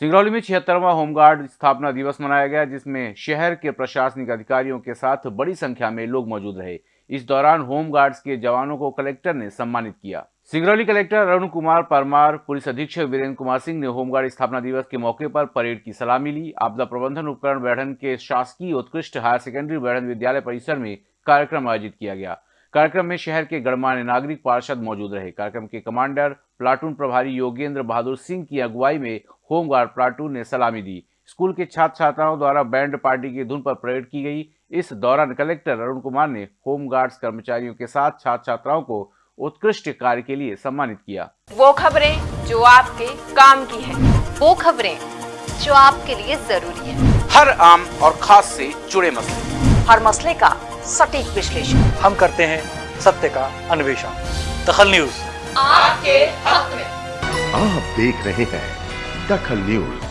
सिंगरौली में छिहत्तरवा होमगार्ड स्थापना दिवस मनाया गया, जिसमें शहर के प्रशासनिक अधिकारियों के साथ बड़ी संख्या में लोग मौजूद रहे। इस दौरान होमगार्ड्स के जवानों को कलेक्टर ने सम्मानित किया। सिंगरौली कलेक्टर अरुण कुमार परमार, पुलिस अधीक्षक वीरेंद्र कुमार सिंह ने होमगार्ड स्थापना दिवस के मौके पर परेड की सलामी ली। आपदा प्रबंधन उपकरण बैठन के शासकीय उत्कृष्ट हायर सेकेंडरी बैठन विद्यालय परिसर में कार्यक्रम आयोजित किया गया। कार्यक्रम में शहर के गणमान्य नागरिक पार्षद मौजूद रहे। कार्यक्रम के कमांडर प्लाटून प्रभारी योगेंद्र बहादुर सिंह की अगुवाई में होमगार्ड प्लाटून ने सलामी दी। स्कूल के छात्र छात्राओं द्वारा बैंड पार्टी की धुन पर परेड की गई। इस दौरान कलेक्टर अरुण कुमार ने होमगार्ड्स कर्मचारियों के साथ छात्र छात्राओं को उत्कृष्ट कार्य के लिए सम्मानित किया। वो खबरें जो आपके काम की है। वो खबरें जो आपके लिए ज़रूरी है। हर आम और खास से जुड़े मसले। हर मसले का सटीक विश्लेषण। हम करते हैं सत्य का अन्वेषण। दखल न्यूज़। आपके हक में। आप देख रहे हैं दखल न्यूज़।